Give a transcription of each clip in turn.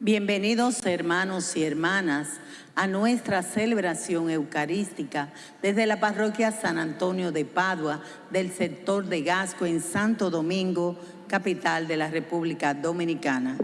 Bienvenidos hermanos y hermanas a nuestra celebración eucarística desde la parroquia San Antonio de Padua del sector de Gasco en Santo Domingo, capital de la República Dominicana,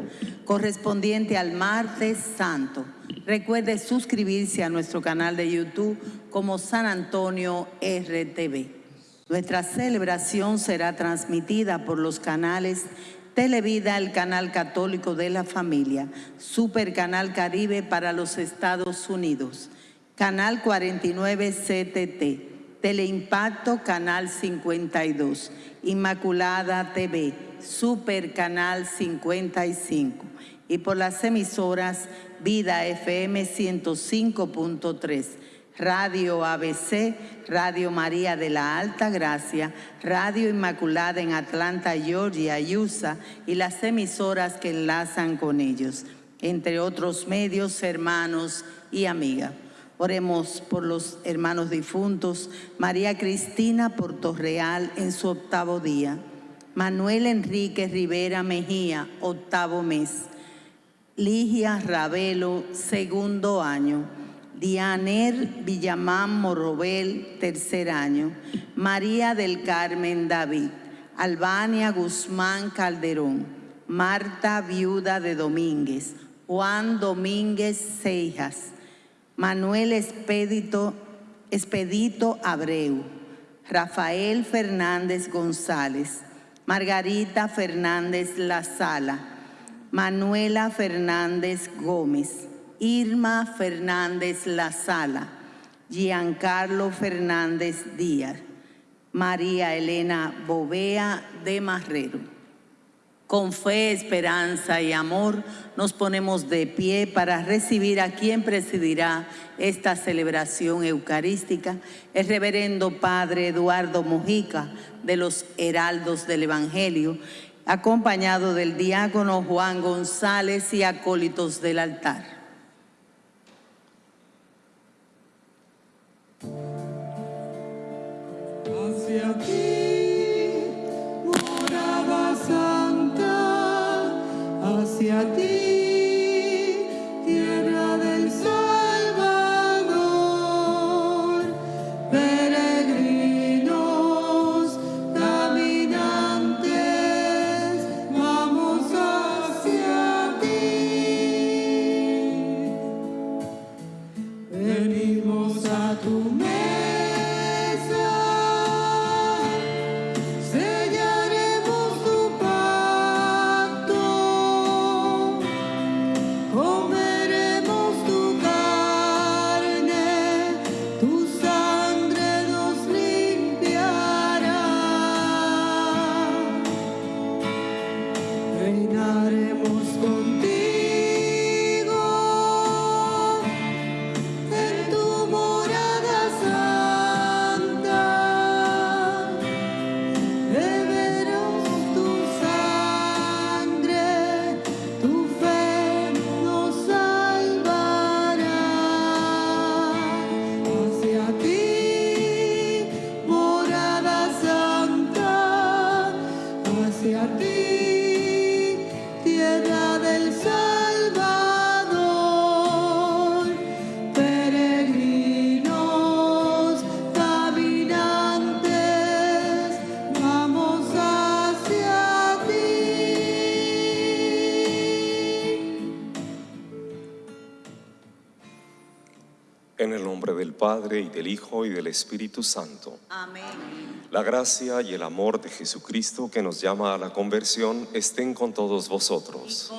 correspondiente al martes santo. Recuerde suscribirse a nuestro canal de YouTube como San Antonio RTV. Nuestra celebración será transmitida por los canales Televida, el canal católico de la familia, Super Canal Caribe para los Estados Unidos, Canal 49 CTT, Teleimpacto Canal 52, Inmaculada TV, Super Canal 55 y por las emisoras Vida FM 105.3, Radio ABC, Radio María de la Alta Gracia, Radio Inmaculada en Atlanta, Georgia, USA y las emisoras que enlazan con ellos, entre otros medios, hermanos y amigas. Oremos por los hermanos difuntos, María Cristina Portorreal en su octavo día, Manuel Enrique Rivera Mejía, octavo mes, Ligia Ravelo, segundo año, Dianer Villamán Morrobel, tercer año. María del Carmen David. Albania Guzmán Calderón. Marta Viuda de Domínguez. Juan Domínguez Seijas. Manuel Expedito, Expedito Abreu. Rafael Fernández González. Margarita Fernández La Sala. Manuela Fernández Gómez. Irma Fernández La Sala, Giancarlo Fernández Díaz, María Elena Bovea de Marrero. Con fe, esperanza y amor nos ponemos de pie para recibir a quien presidirá esta celebración eucarística, el reverendo Padre Eduardo Mujica de los Heraldos del Evangelio, acompañado del diácono Juan González y acólitos del altar. Hacia ti, morada santa, hacia ti. Padre, y del Hijo, y del Espíritu Santo. Amén. La gracia y el amor de Jesucristo que nos llama a la conversión estén con todos vosotros.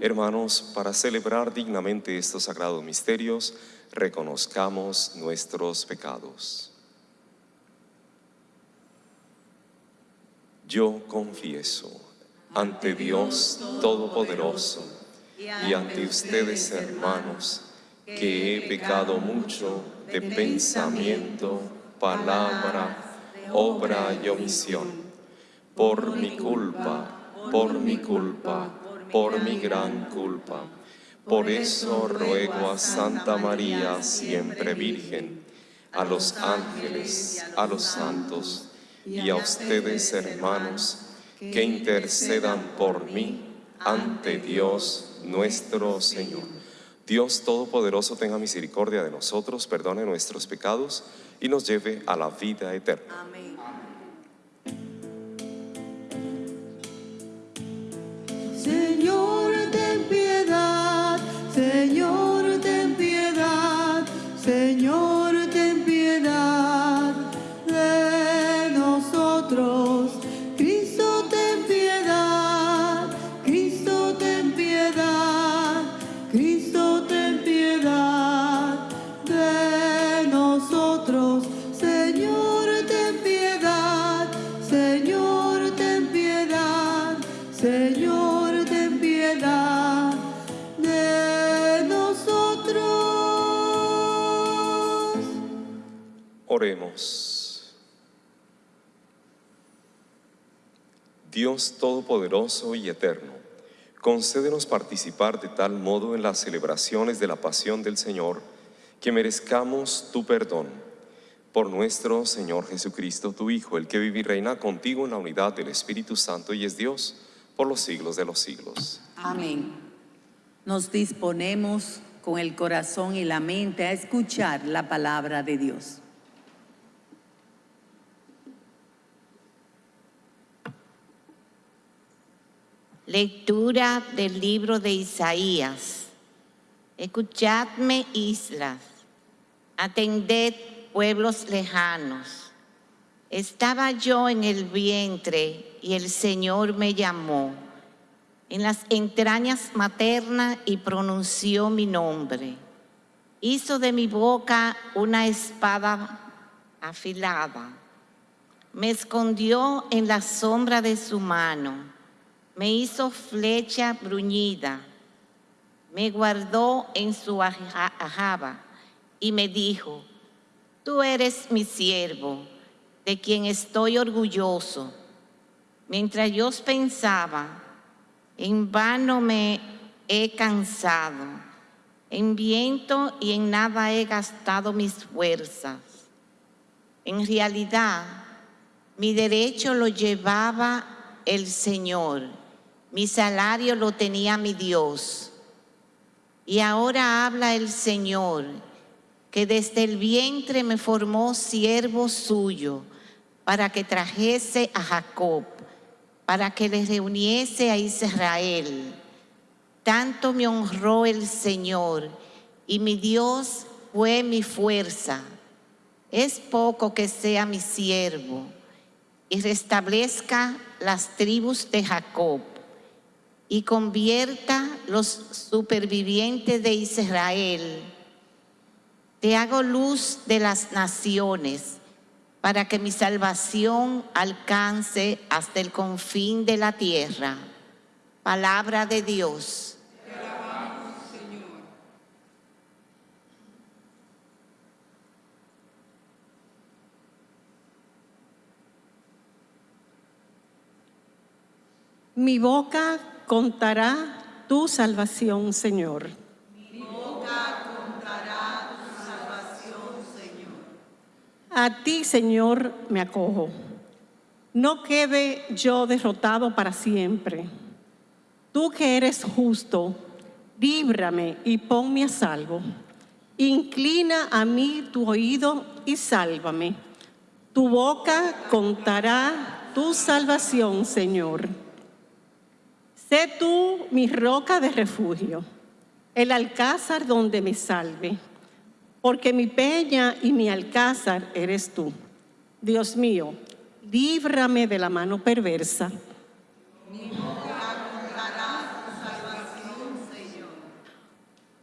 Hermanos, para celebrar dignamente estos sagrados misterios, reconozcamos nuestros pecados. Yo confieso ante Dios Todopoderoso y ante ustedes, hermanos, que he pecado mucho de pensamiento, palabra, obra y omisión, por mi culpa, por mi culpa, por mi gran culpa. Por eso ruego a Santa María, siempre Virgen, a los ángeles, a los santos y a ustedes, hermanos, que intercedan por mí ante Dios nuestro Señor. Dios Todopoderoso tenga misericordia de nosotros, perdone nuestros pecados y nos lleve a la vida eterna. Amén. Señor, ten piedad, Dios Todopoderoso y Eterno, concédenos participar de tal modo en las celebraciones de la pasión del Señor que merezcamos tu perdón. Por nuestro Señor Jesucristo, tu Hijo, el que vive y reina contigo en la unidad del Espíritu Santo y es Dios por los siglos de los siglos. Amén. Nos disponemos con el corazón y la mente a escuchar la palabra de Dios. Lectura del libro de Isaías. Escuchadme, islas. Atended, pueblos lejanos. Estaba yo en el vientre y el Señor me llamó en las entrañas maternas y pronunció mi nombre. Hizo de mi boca una espada afilada. Me escondió en la sombra de su mano me hizo flecha bruñida, me guardó en su aja- ajaba y me dijo, tú eres mi siervo, de quien estoy orgulloso. Mientras yo pensaba, en vano me he cansado, en viento y en nada he gastado mis fuerzas. En realidad, mi derecho lo llevaba el Señor, mi salario lo tenía mi Dios. Y ahora habla el Señor, que desde el vientre me formó siervo suyo, para que trajese a Jacob, para que le reuniese a Israel. Tanto me honró el Señor, y mi Dios fue mi fuerza. Es poco que sea mi siervo y restablezca las tribus de Jacob y convierta los supervivientes de Israel. Te hago luz de las naciones para que mi salvación alcance hasta el confín de la tierra. Palabra de Dios. Mi boca contará tu salvación, Señor. A ti, Señor, me acojo. No quede yo derrotado para siempre. Tú que eres justo, líbrame y ponme a salvo. Inclina a mí tu oído y sálvame. Tu boca contará tu salvación, Señor. Sé tú mi roca de refugio, el alcázar donde me salve, porque mi peña y mi alcázar eres tú. Dios mío, líbrame de la mano perversa.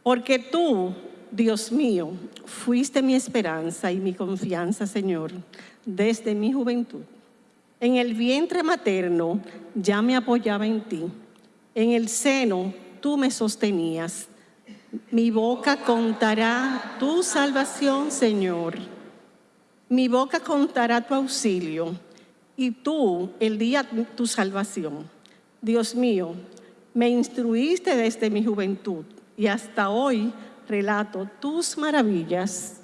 Porque tú, Dios mío, fuiste mi esperanza y mi confianza, Señor, desde mi juventud. En el vientre materno ya me apoyaba en ti. En el seno tú me sostenías. Mi boca contará tu salvación, Señor. Mi boca contará tu auxilio y tú el día tu salvación. Dios mío, me instruiste desde mi juventud y hasta hoy relato tus maravillas.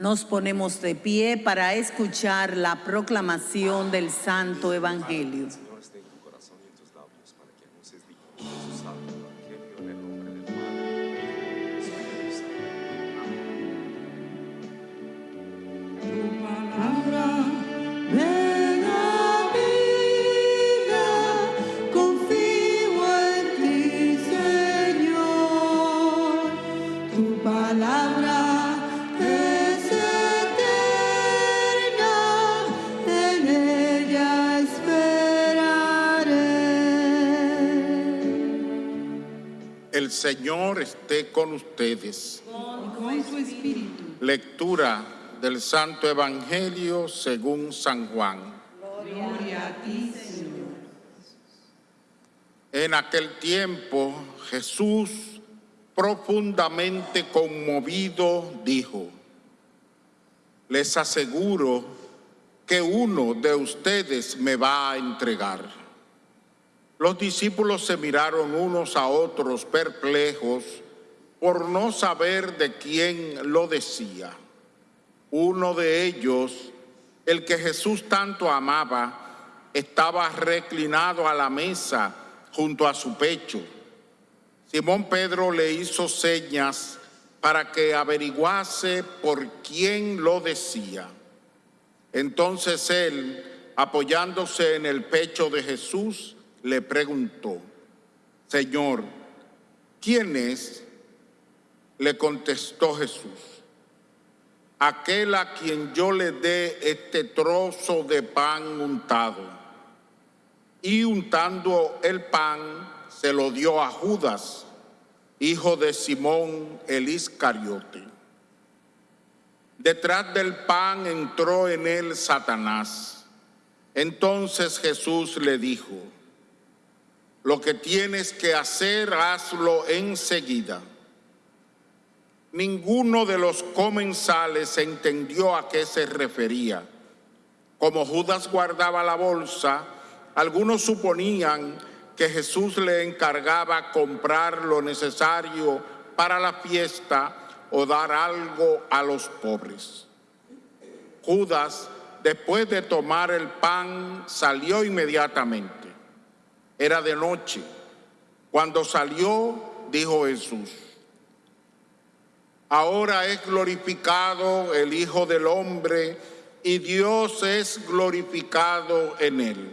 Nos ponemos de pie para escuchar la proclamación del Santo Evangelio. Señor esté con ustedes. Con su espíritu. Lectura del Santo Evangelio según San Juan. Gloria a ti, Señor. En aquel tiempo Jesús, profundamente conmovido, dijo, les aseguro que uno de ustedes me va a entregar. Los discípulos se miraron unos a otros perplejos por no saber de quién lo decía. Uno de ellos, el que Jesús tanto amaba, estaba reclinado a la mesa junto a su pecho. Simón Pedro le hizo señas para que averiguase por quién lo decía. Entonces él, apoyándose en el pecho de Jesús, le preguntó, Señor, ¿quién es? Le contestó Jesús, aquel a quien yo le dé este trozo de pan untado. Y untando el pan, se lo dio a Judas, hijo de Simón el Iscariote. Detrás del pan entró en él Satanás. Entonces Jesús le dijo, lo que tienes que hacer, hazlo enseguida. Ninguno de los comensales entendió a qué se refería. Como Judas guardaba la bolsa, algunos suponían que Jesús le encargaba comprar lo necesario para la fiesta o dar algo a los pobres. Judas, después de tomar el pan, salió inmediatamente. Era de noche. Cuando salió, dijo Jesús, ahora es glorificado el Hijo del Hombre y Dios es glorificado en él.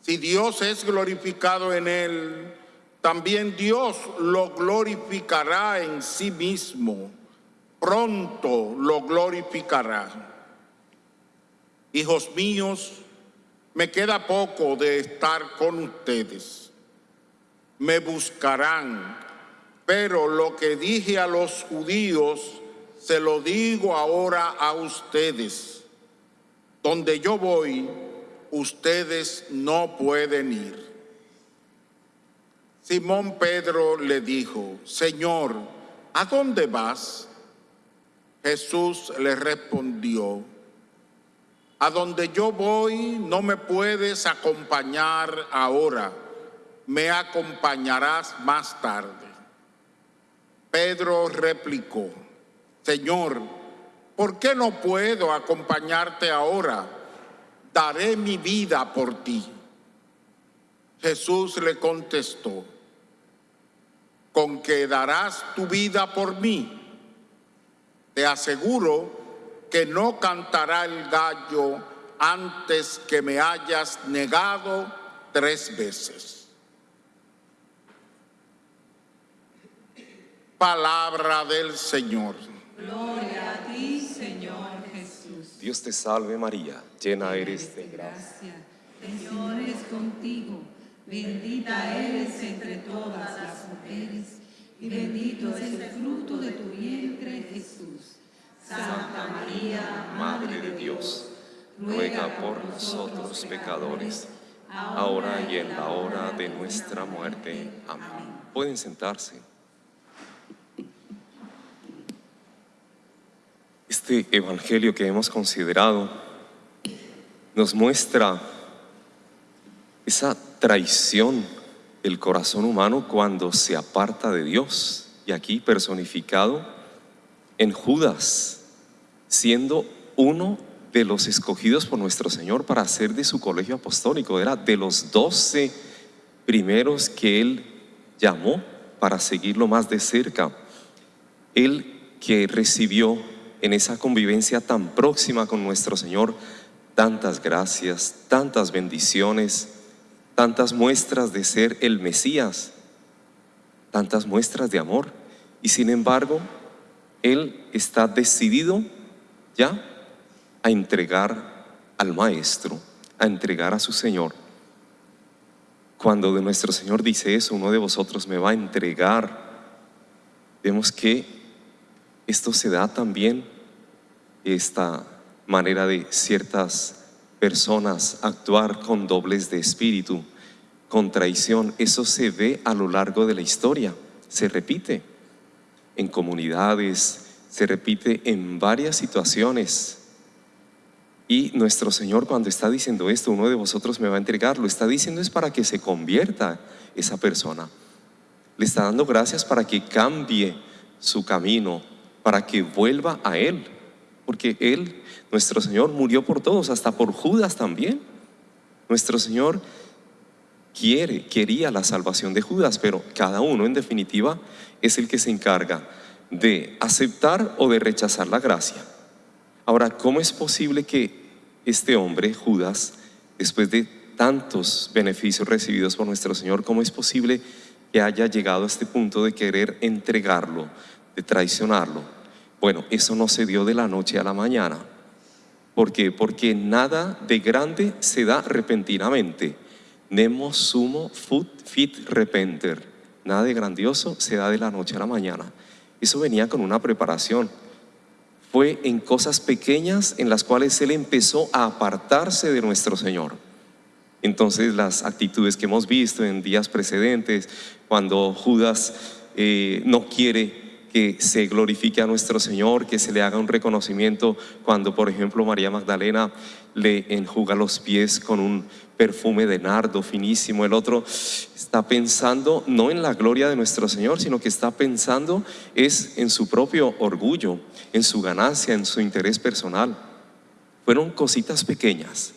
Si Dios es glorificado en él, también Dios lo glorificará en sí mismo. Pronto lo glorificará. Hijos míos, me queda poco de estar con ustedes. Me buscarán, pero lo que dije a los judíos, se lo digo ahora a ustedes. Donde yo voy, ustedes no pueden ir. Simón Pedro le dijo, Señor, ¿a dónde vas? Jesús le respondió, a donde yo voy no me puedes acompañar ahora, me acompañarás más tarde. Pedro replicó, Señor, ¿por qué no puedo acompañarte ahora? Daré mi vida por ti. Jesús le contestó, con que darás tu vida por mí. Te aseguro que no cantará el gallo antes que me hayas negado tres veces. Palabra del Señor. Gloria a ti, Señor Jesús. Dios te salve María, llena eres de gracia. El Señor es contigo. Bendita eres entre todas las mujeres y bendito es el fruto de tu vientre, Jesús. Santa María, Madre de Dios, ruega por nosotros pecadores, ahora y en la hora de nuestra muerte. Amén. Pueden sentarse. Este evangelio que hemos considerado nos muestra esa traición del corazón humano cuando se aparta de Dios, y aquí personificado en Judas, siendo uno de los escogidos por nuestro Señor para ser de su colegio apostólico. Era de los doce primeros que Él llamó para seguirlo más de cerca. Él que recibió en esa convivencia tan próxima con nuestro Señor tantas gracias, tantas bendiciones, tantas muestras de ser el Mesías, tantas muestras de amor. Y sin embargo, Él está decidido ya a entregar al Maestro, a entregar a su Señor. Cuando de nuestro Señor dice eso, uno de vosotros me va a entregar, vemos que esto se da también, esta manera de ciertas personas actuar con dobles de espíritu, con traición, eso se ve a lo largo de la historia, se repite en comunidades, se repite en varias situaciones. Y nuestro Señor cuando está diciendo esto, uno de vosotros me va a entregar, lo está diciendo es para que se convierta esa persona. Le está dando gracias para que cambie su camino, para que vuelva a Él. Porque Él, nuestro Señor, murió por todos, hasta por Judas también. Nuestro Señor quiere, quería la salvación de Judas, pero cada uno en definitiva es el que se encarga de aceptar o de rechazar la gracia. Ahora, ¿cómo es posible que este hombre, Judas, después de tantos beneficios recibidos por nuestro Señor, cómo es posible que haya llegado a este punto de querer entregarlo, de traicionarlo? Bueno, eso no se dio de la noche a la mañana. ¿Por qué? Porque nada de grande se da repentinamente. Nemo sumo fit repenter. Nada de grandioso se da de la noche a la mañana. Eso venía con una preparación. Fue en cosas pequeñas en las cuales Él empezó a apartarse de nuestro Señor. Entonces las actitudes que hemos visto en días precedentes, cuando Judas eh, no quiere que se glorifique a nuestro Señor, que se le haga un reconocimiento cuando, por ejemplo, María Magdalena le enjuga los pies con un perfume de nardo finísimo. El otro está pensando no en la gloria de nuestro Señor, sino que está pensando es en su propio orgullo, en su ganancia, en su interés personal. Fueron cositas pequeñas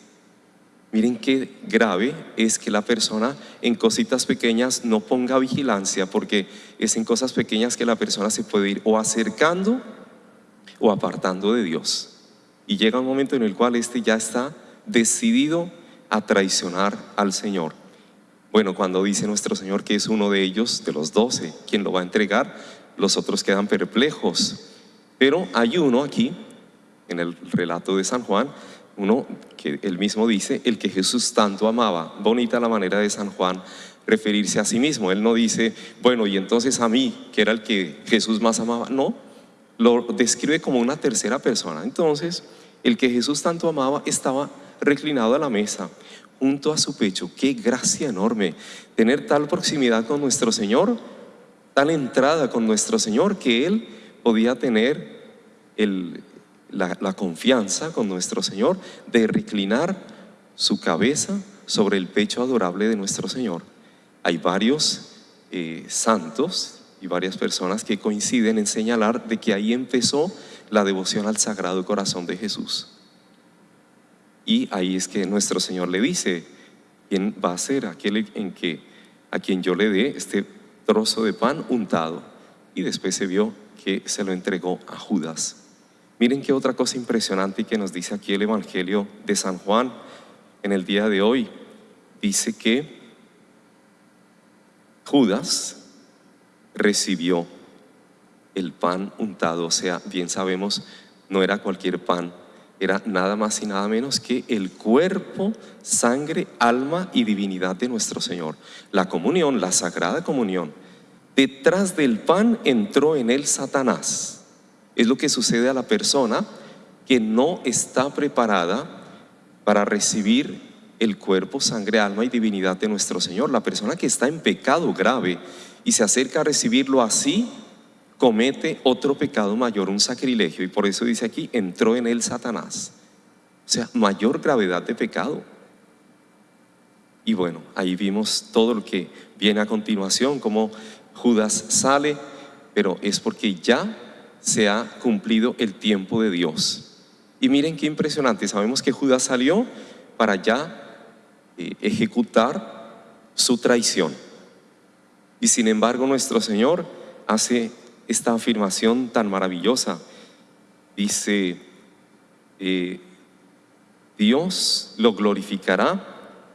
Miren qué grave es que la persona en cositas pequeñas no ponga vigilancia porque es en cosas pequeñas que la persona se puede ir o acercando o apartando de Dios. Y llega un momento en el cual este ya está decidido a traicionar al Señor. Bueno, cuando dice nuestro Señor que es uno de ellos, de los doce, quien lo va a entregar, los otros quedan perplejos. Pero hay uno aquí, en el relato de San Juan, uno que él mismo dice, el que Jesús tanto amaba. Bonita la manera de San Juan referirse a sí mismo. Él no dice, bueno, y entonces a mí, que era el que Jesús más amaba. No, lo describe como una tercera persona. Entonces, el que Jesús tanto amaba estaba reclinado a la mesa, junto a su pecho. Qué gracia enorme tener tal proximidad con nuestro Señor, tal entrada con nuestro Señor, que Él podía tener el, la, confianza con nuestro Señor de reclinar su cabeza sobre el pecho adorable de nuestro Señor. Hay varios eh, santos y varias personas que coinciden en señalar de que ahí empezó la devoción al Sagrado Corazón de Jesús. Y ahí es que nuestro Señor le dice, ¿quién va a ser aquel en que a quien yo le dé este trozo de pan untado? Y después se vio que se lo entregó a Judas. Miren qué otra cosa impresionante que nos dice aquí el Evangelio de San Juan en el día de hoy. Dice que Judas recibió el pan untado, o sea, bien sabemos, no era cualquier pan, era nada más y nada menos que el cuerpo, sangre, alma y divinidad de nuestro Señor. La comunión, la sagrada comunión. Detrás del pan entró en él Satanás es lo que sucede a la persona que no está preparada para recibir el cuerpo, sangre, alma y divinidad de nuestro Señor. La persona que está en pecado grave y se acerca a recibirlo así, comete otro pecado mayor, un sacrilegio. Y por eso dice aquí, entró en él Satanás. O sea, mayor gravedad de pecado. Y bueno, ahí vimos todo lo que viene a continuación, como Judas sale, pero es porque ya se ha cumplido el tiempo de Dios. Y miren qué impresionante, sabemos que Judas salió para ya eh, ejecutar su traición. Y sin embargo nuestro Señor hace esta afirmación tan maravillosa. Dice, eh, Dios lo glorificará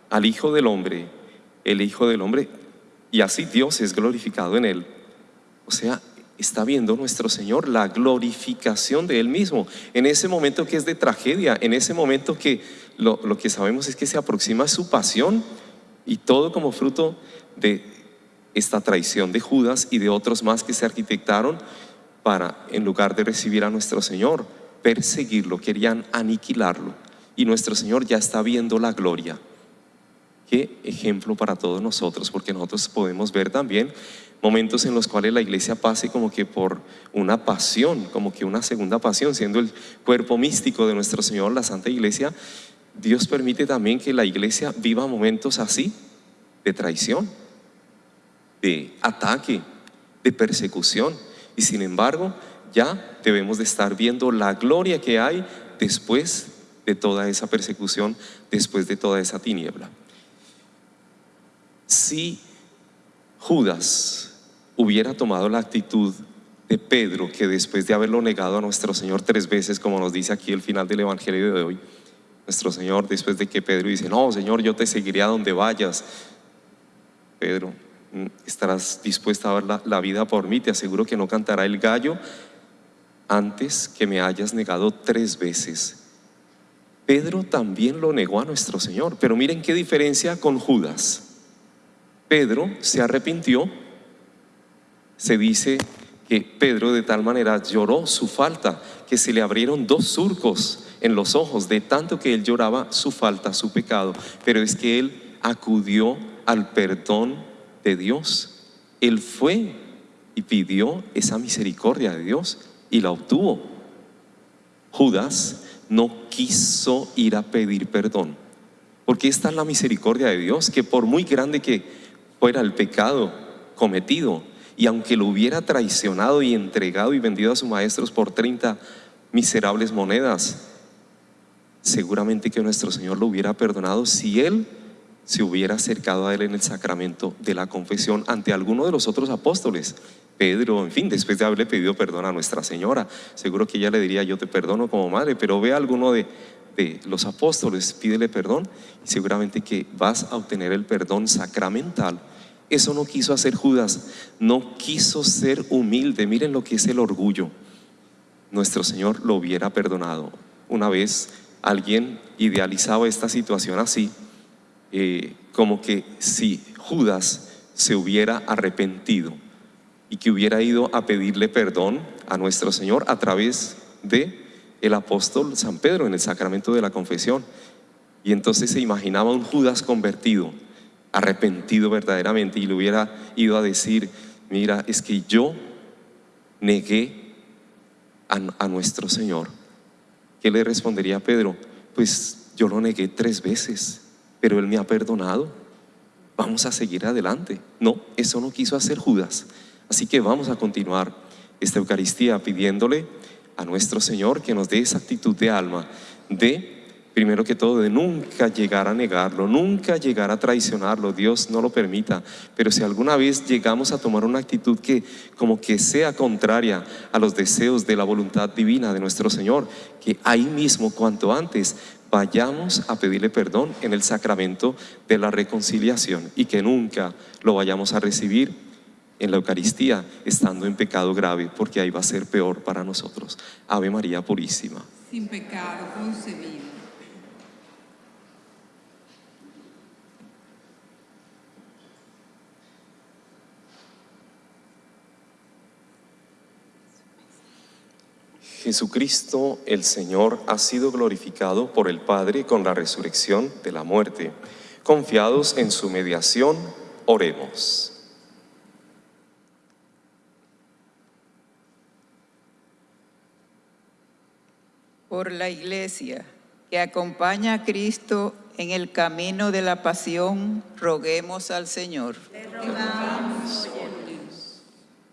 al Hijo del Hombre, el Hijo del Hombre, y así Dios es glorificado en él. O sea, está viendo nuestro Señor la glorificación de Él mismo. En ese momento que es de tragedia, en ese momento que lo, lo que sabemos es que se aproxima su pasión y todo como fruto de esta traición de Judas y de otros más que se arquitectaron para, en lugar de recibir a nuestro Señor, perseguirlo, querían aniquilarlo. Y nuestro Señor ya está viendo la gloria. Qué ejemplo para todos nosotros, porque nosotros podemos ver también momentos en los cuales la iglesia pase como que por una pasión, como que una segunda pasión, siendo el cuerpo místico de nuestro Señor, la Santa Iglesia, Dios permite también que la iglesia viva momentos así, de traición, de ataque, de persecución. Y sin embargo, ya debemos de estar viendo la gloria que hay después de toda esa persecución, después de toda esa tiniebla. Si Judas hubiera tomado la actitud de Pedro, que después de haberlo negado a nuestro Señor tres veces, como nos dice aquí el final del Evangelio de hoy, nuestro Señor, después de que Pedro dice, no, Señor, yo te seguiré a donde vayas. Pedro, estarás dispuesta a dar la, la vida por mí, te aseguro que no cantará el gallo antes que me hayas negado tres veces. Pedro también lo negó a nuestro Señor, pero miren qué diferencia con Judas. Pedro se arrepintió, se dice que Pedro de tal manera lloró su falta que se le abrieron dos surcos en los ojos de tanto que él lloraba su falta, su pecado. Pero es que él acudió al perdón de Dios. Él fue y pidió esa misericordia de Dios y la obtuvo. Judas no quiso ir a pedir perdón. Porque esta es la misericordia de Dios, que por muy grande que fuera el pecado cometido, y aunque lo hubiera traicionado y entregado y vendido a sus maestros por 30 miserables monedas, seguramente que nuestro Señor lo hubiera perdonado si Él se hubiera acercado a Él en el sacramento de la confesión ante alguno de los otros apóstoles. Pedro, en fin, después de haberle pedido perdón a Nuestra Señora, seguro que ella le diría, yo te perdono como madre, pero ve a alguno de, de los apóstoles, pídele perdón y seguramente que vas a obtener el perdón sacramental eso no quiso hacer Judas, no quiso ser humilde. Miren lo que es el orgullo. Nuestro Señor lo hubiera perdonado. Una vez alguien idealizaba esta situación así, eh, como que si Judas se hubiera arrepentido y que hubiera ido a pedirle perdón a nuestro Señor a través de el apóstol San Pedro en el sacramento de la confesión. Y entonces se imaginaba un Judas convertido arrepentido verdaderamente y le hubiera ido a decir, mira, es que yo negué a, nuestro Señor, ¿qué le respondería Pedro? Pues yo lo negué tres veces, pero Él me ha perdonado. Vamos a seguir adelante. No, eso no quiso hacer Judas. Así que vamos a continuar esta Eucaristía pidiéndole a nuestro Señor que nos dé esa actitud de alma de primero que todo, de nunca llegar a negarlo, nunca llegar a traicionarlo, Dios no lo permita. Pero si alguna vez llegamos a tomar una actitud que como que sea contraria a los deseos de la voluntad divina de nuestro Señor, que ahí mismo, cuanto antes, vayamos a pedirle perdón en el sacramento de la reconciliación y que nunca lo vayamos a recibir en la Eucaristía estando en pecado grave, porque ahí va a ser peor para nosotros. Ave María Purísima. Sin pecado concebido. Jesucristo el Señor ha sido glorificado por el Padre con la resurrección de la muerte. Confiados en su mediación, oremos. Por la Iglesia que acompaña a Cristo en el camino de la pasión, roguemos al Señor.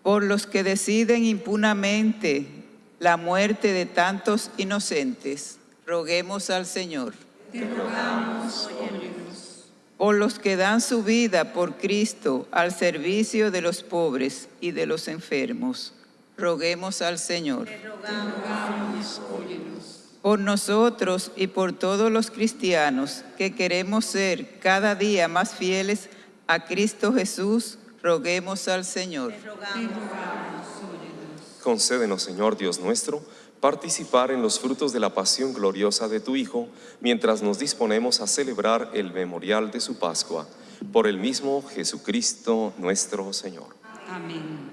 Por los que deciden impunamente la muerte de tantos inocentes. Roguemos al Señor. Por los que dan su vida por Cristo al servicio de los pobres y de los enfermos. Roguemos al Señor. Por nosotros y por todos los cristianos que queremos ser cada día más fieles a Cristo Jesús, roguemos al Señor. Concédenos, Señor Dios nuestro, participar en los frutos de la pasión gloriosa de tu Hijo, mientras nos disponemos a celebrar el memorial de su Pascua, por el mismo Jesucristo nuestro Señor. Amén.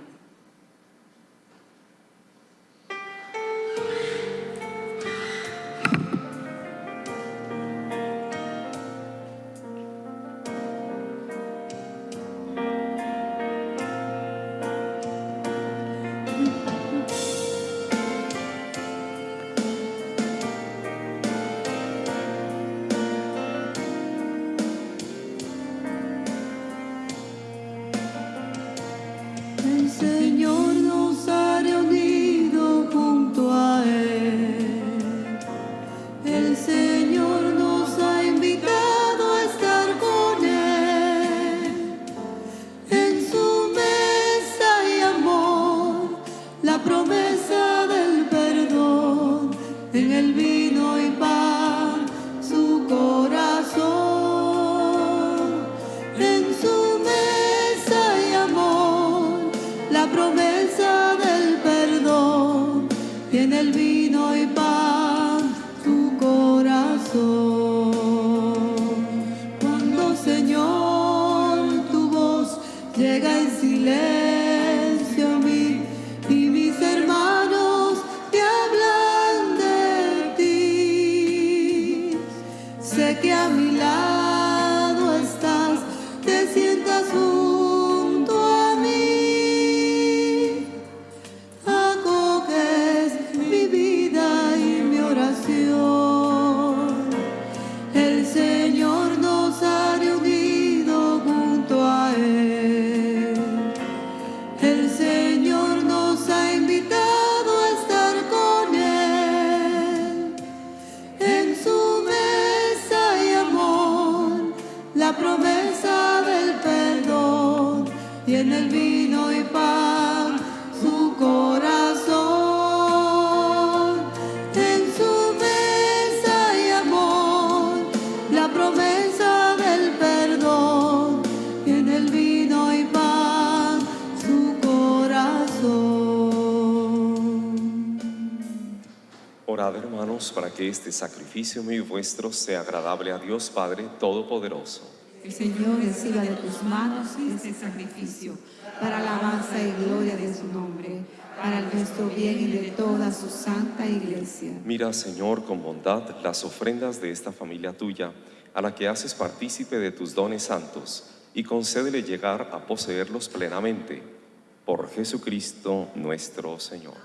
Hermanos, para que este sacrificio mío y vuestro sea agradable a Dios Padre Todopoderoso. El Señor reciba de tus manos este sacrificio para alabanza y gloria de su nombre, para nuestro bien y de toda su santa iglesia. Mira, Señor, con bondad las ofrendas de esta familia tuya, a la que haces partícipe de tus dones santos, y concédele llegar a poseerlos plenamente. Por Jesucristo nuestro Señor.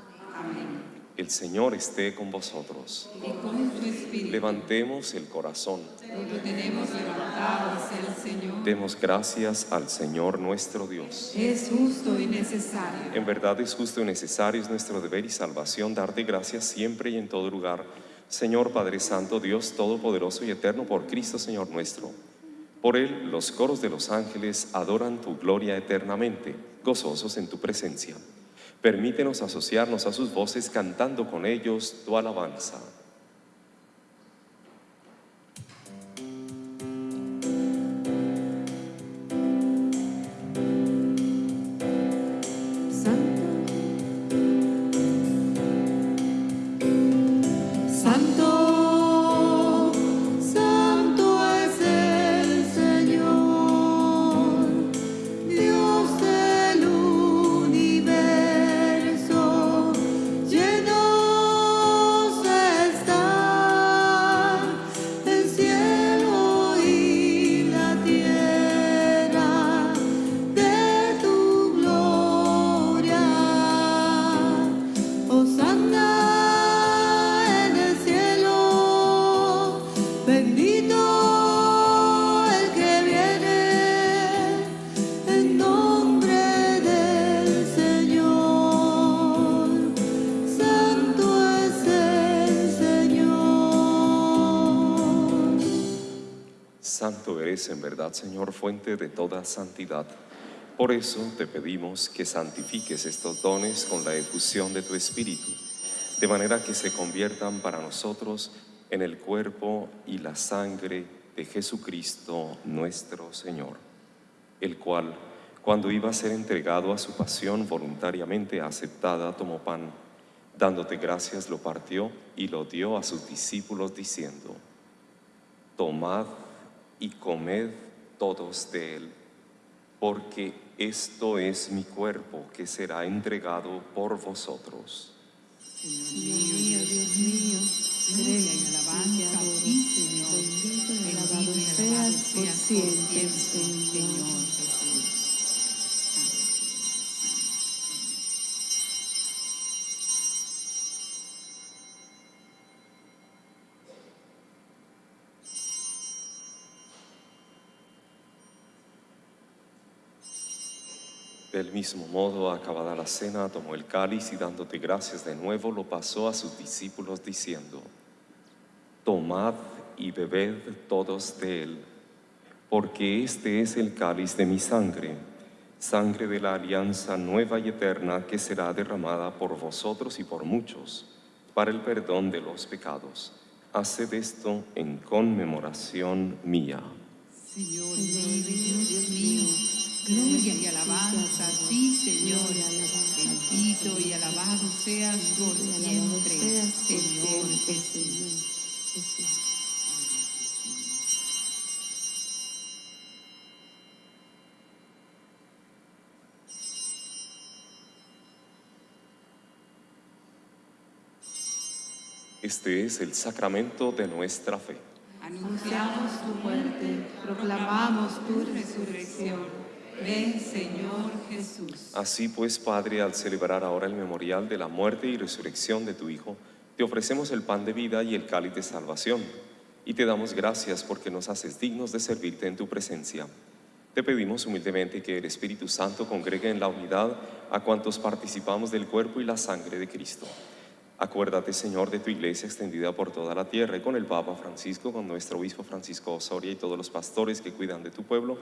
El Señor esté con vosotros. Y con tu espíritu, Levantemos el corazón. lo tenemos levantado hacia el Señor, Demos gracias al Señor nuestro Dios. es justo y necesario. En verdad es justo y necesario, es nuestro deber y salvación darte gracias siempre y en todo lugar. Señor Padre Santo, Dios Todopoderoso y Eterno, por Cristo Señor nuestro. Por Él los coros de los ángeles adoran tu gloria eternamente, gozosos en tu presencia. Permítenos asociarnos a sus voces cantando con ellos tu alabanza. Eres en verdad, Señor, fuente de toda santidad. Por eso te pedimos que santifiques estos dones con la efusión de tu Espíritu, de manera que se conviertan para nosotros en el cuerpo y la sangre de Jesucristo nuestro Señor, el cual, cuando iba a ser entregado a su pasión voluntariamente aceptada, tomó pan, dándote gracias, lo partió y lo dio a sus discípulos diciendo, Tomad y comed todos de él, porque esto es mi cuerpo que será entregado por vosotros. Señor mío, Dios mío, gloria y alabanza a ti, Señor. Bendito y alabado seas por siempre, Señor. Del mismo modo, acabada la cena, tomó el cáliz y dándote gracias de nuevo, lo pasó a sus discípulos diciendo, Tomad y bebed todos de él, porque este es el cáliz de mi sangre, sangre de la alianza nueva y eterna que será derramada por vosotros y por muchos para el perdón de los pecados. Haced esto en conmemoración mía. Señor Dios mío, gloria y alabanza a ti, Señor. Bendito y alabado seas por siempre, Señor Jesús. Este es el sacramento de nuestra fe. Anunciamos tu muerte, proclamamos tu resurrección. Ven, Señor Jesús. Así pues, Padre, al celebrar ahora el memorial de la muerte y resurrección de tu Hijo, te ofrecemos el pan de vida y el cáliz de salvación, y te damos gracias porque nos haces dignos de servirte en tu presencia. Te pedimos humildemente que el Espíritu Santo congregue en la unidad a cuantos participamos del cuerpo y la sangre de Cristo. Acuérdate, Señor, de tu iglesia extendida por toda la tierra y con el Papa Francisco, con nuestro obispo Francisco Osoria y todos los pastores que cuidan de tu pueblo,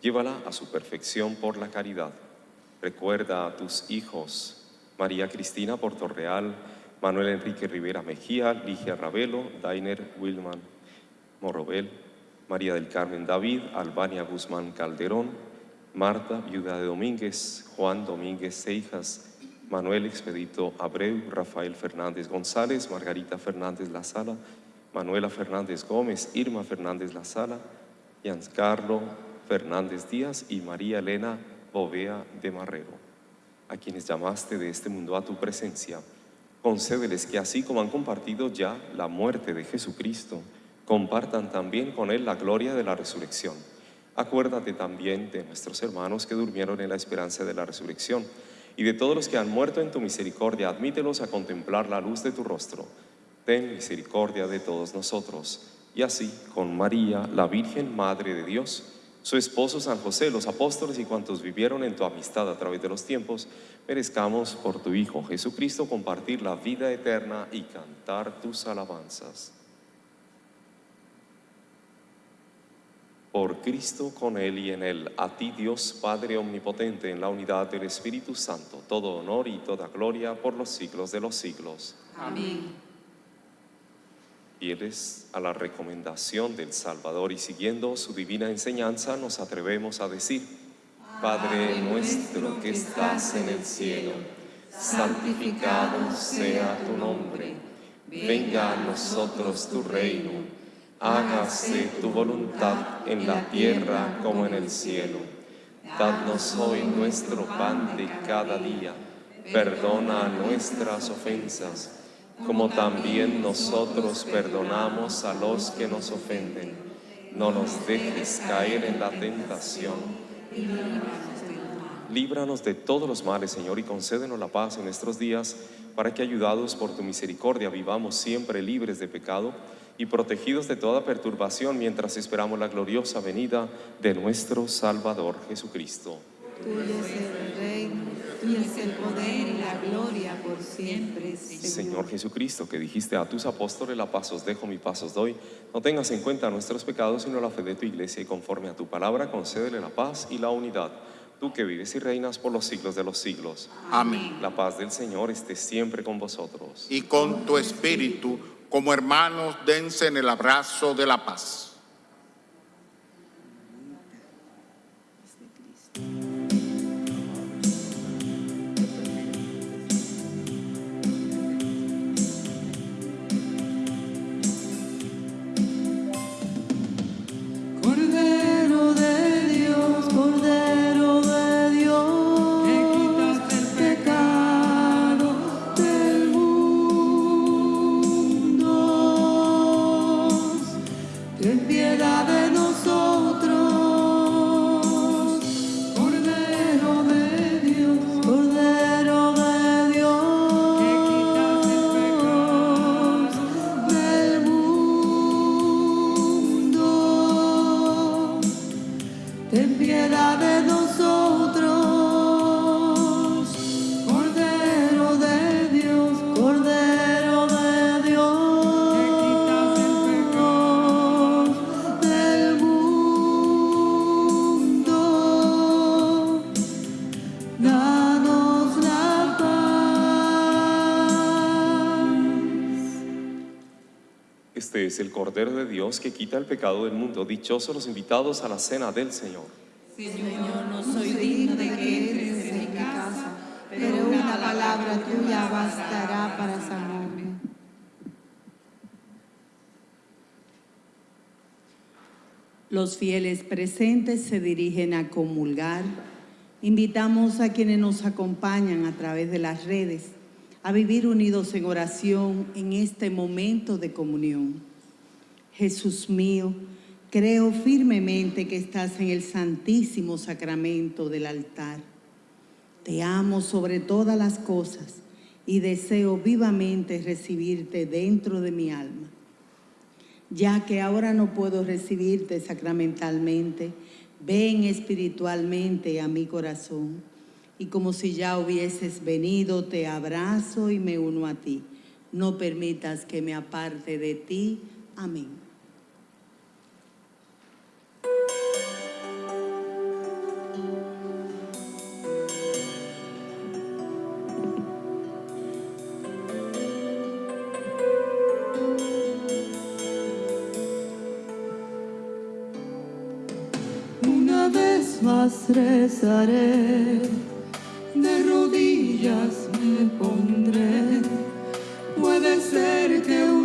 llévala a su perfección por la caridad. Recuerda a tus hijos, María Cristina Portorreal, Manuel Enrique Rivera Mejía, Ligia Ravelo, Dainer Wilman Morrobel, María del Carmen David, Albania Guzmán Calderón, Marta, viuda de Domínguez, Juan Domínguez Seijas, Manuel Expedito Abreu, Rafael Fernández González, Margarita Fernández La Sala, Manuela Fernández Gómez, Irma Fernández La Sala, Giancarlo Fernández Díaz y María Elena Bovea de Marrero, a quienes llamaste de este mundo a tu presencia. Concédeles que así como han compartido ya la muerte de Jesucristo, compartan también con Él la gloria de la resurrección. Acuérdate también de nuestros hermanos que durmieron en la esperanza de la resurrección y de todos los que han muerto en tu misericordia, admítelos a contemplar la luz de tu rostro. Ten misericordia de todos nosotros. Y así, con María, la Virgen Madre de Dios, su esposo San José, los apóstoles y cuantos vivieron en tu amistad a través de los tiempos, merezcamos por tu Hijo Jesucristo compartir la vida eterna y cantar tus alabanzas. Por Cristo, con Él y en Él, a ti Dios Padre Omnipotente, en la unidad del Espíritu Santo, todo honor y toda gloria por los siglos de los siglos. Amén. Fieles a la recomendación del Salvador y siguiendo su divina enseñanza, nos atrevemos a decir, Padre nuestro que estás en el cielo, santificado sea tu nombre, venga a nosotros tu reino. hágase tu voluntad en la tierra como en el cielo. Danos hoy nuestro pan de cada día. Perdona nuestras ofensas, como también nosotros perdonamos a los que nos ofenden. No nos dejes caer en la tentación. Líbranos de todos los males, Señor, y concédenos la paz en nuestros días, para que, ayudados por tu misericordia, vivamos siempre libres de pecado y protegidos de toda perturbación mientras esperamos la gloriosa venida de nuestro Salvador Jesucristo. Tuyo es el reino, tuyo es el poder y la gloria por siempre, Señor. Señor Jesucristo, que dijiste a tus apóstoles, la paz os dejo, mi paz os doy, no tengas en cuenta nuestros pecados, sino la fe de tu iglesia, y conforme a tu palabra, concédele la paz y la unidad. Tú que vives y reinas por los siglos de los siglos. Amén. La paz del Señor esté siempre con vosotros. Y con tu espíritu, como hermanos, dense en el abrazo de la paz. Cordero de Dios que quita el pecado del mundo. Dichosos los invitados a la cena del Señor. Señor, no soy digno de que entres en mi casa, pero una palabra tuya bastará para sanarme. Los fieles presentes se dirigen a comulgar. Invitamos a quienes nos acompañan a través de las redes a vivir unidos en oración en este momento de comunión. Jesús mío, creo firmemente que estás en el santísimo sacramento del altar. Te amo sobre todas las cosas y deseo vivamente recibirte dentro de mi alma ya que ahora no puedo recibirte sacramentalmente, ven espiritualmente a mi corazón. Y como si ya hubieses venido, te abrazo y me uno a ti. No permitas que me aparte de ti. Amén. Rezaré, de rodillas me pondré. Puede ser que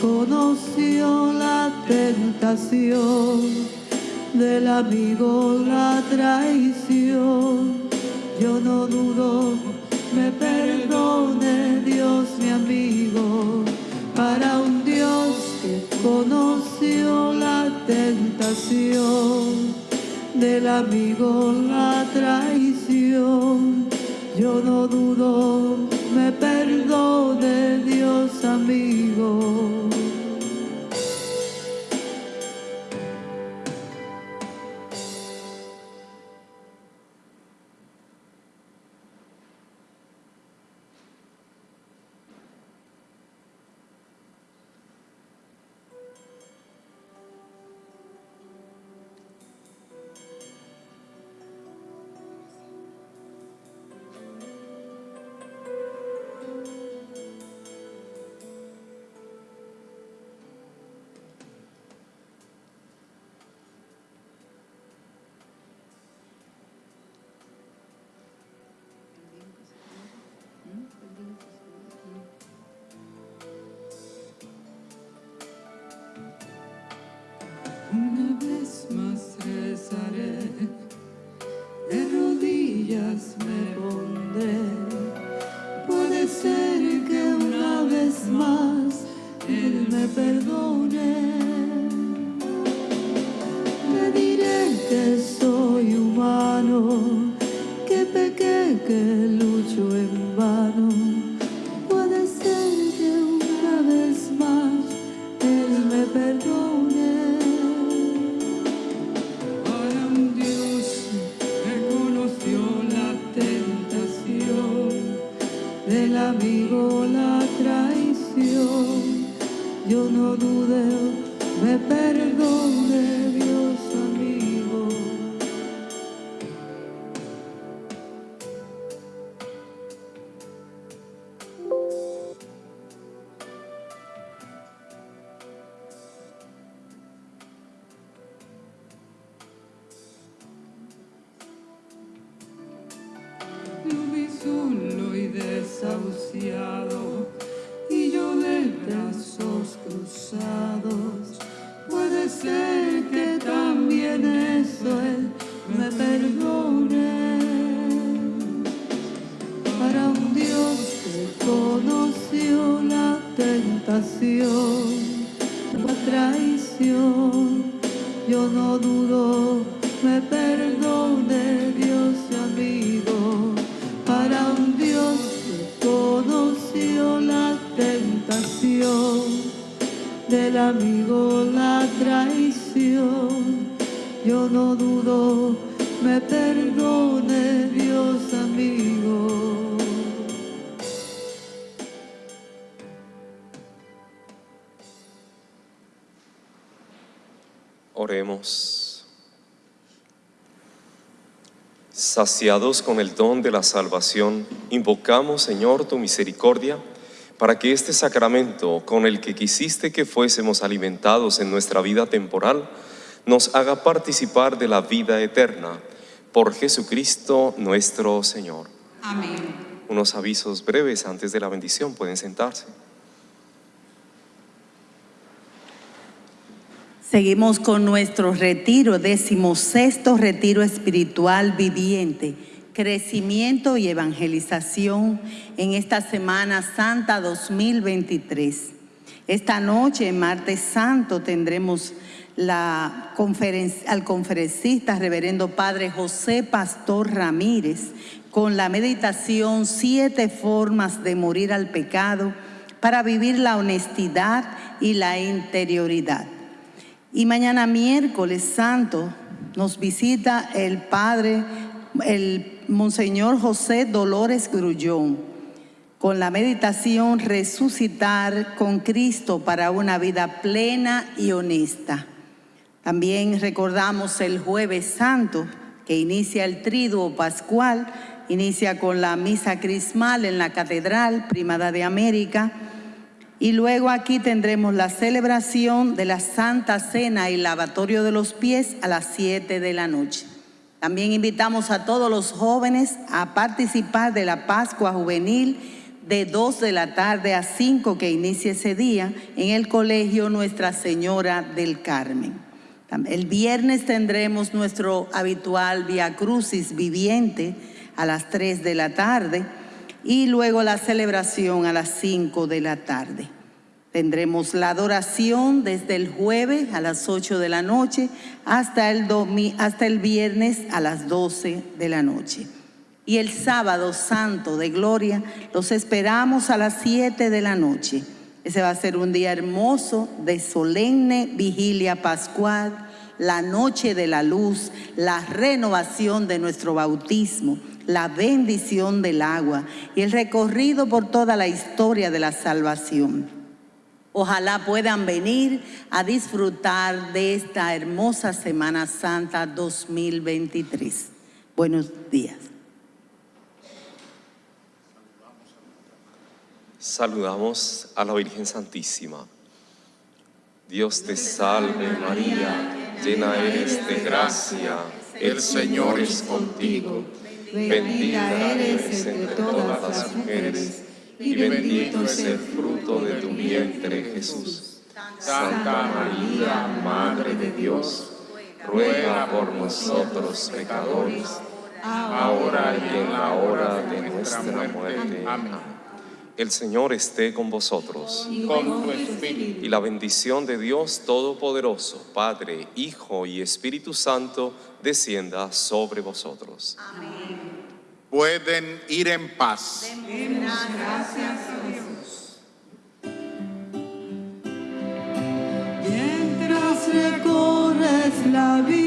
conoció la tentación del amigo, la traición. Yo no dudo, me perdone Dios mi amigo. Para un Dios que conoció la tentación del amigo, la traición. yo no dudo, me perdone Dios amigo. Saciados con el don de la salvación, invocamos, Señor, tu misericordia, para que este sacramento con el que quisiste que fuésemos alimentados en nuestra vida temporal, nos haga participar de la vida eterna. Por Jesucristo nuestro Señor. Amén. Unos avisos breves antes de la bendición, pueden sentarse. Seguimos con nuestro retiro, decimosexto retiro espiritual viviente, crecimiento y evangelización en esta Semana Santa 2023. Esta noche, martes santo, tendremos la al conferencista reverendo Padre José Pastor Ramírez con la meditación Siete formas de morir al pecado para vivir la honestidad y la interioridad. Y mañana miércoles santo nos visita el Padre, el Monseñor José Dolores Grullón, con la meditación Resucitar con Cristo para una vida plena y honesta. También recordamos el jueves santo, que inicia el triduo pascual, inicia con la misa crismal en la Catedral Primada de América, y luego aquí tendremos la celebración de la Santa Cena y lavatorio de los pies a las 7 de la noche. También invitamos a todos los jóvenes a participar de la Pascua Juvenil de 2 de la tarde a 5 que inicia ese día en el Colegio Nuestra Señora del Carmen. El viernes tendremos nuestro habitual Via Crucis viviente a las 3 de la tarde y luego la celebración a las 5 de la tarde. Tendremos la adoración desde el jueves a las 8 de la noche hasta el, hasta el viernes a las 12 de la noche. Y el sábado santo de gloria los esperamos a las 7 de la noche. Ese va a ser un día hermoso de solemne vigilia pascual, la noche de la luz, la renovación de nuestro bautismo, la bendición del agua y el recorrido por toda la historia de la salvación. Ojalá puedan venir a disfrutar de esta hermosa Semana Santa 2023. Buenos días. Saludamos a la Virgen Santísima. Dios te salve María, llena eres de gracia, el Señor es contigo. Bendita eres entre todas las mujeres y bendito es el fruto de tu vientre Jesús. Santa María, Madre de Dios, ruega por nosotros pecadores, ahora y en la hora de nuestra muerte. Amén. El Señor esté con vosotros. Con tu espíritu. Y la bendición de Dios Todopoderoso, Padre, Hijo y Espíritu Santo, descienda sobre vosotros. Pueden ir en paz. Demos gracias a Dios. Mientras recorres la vida.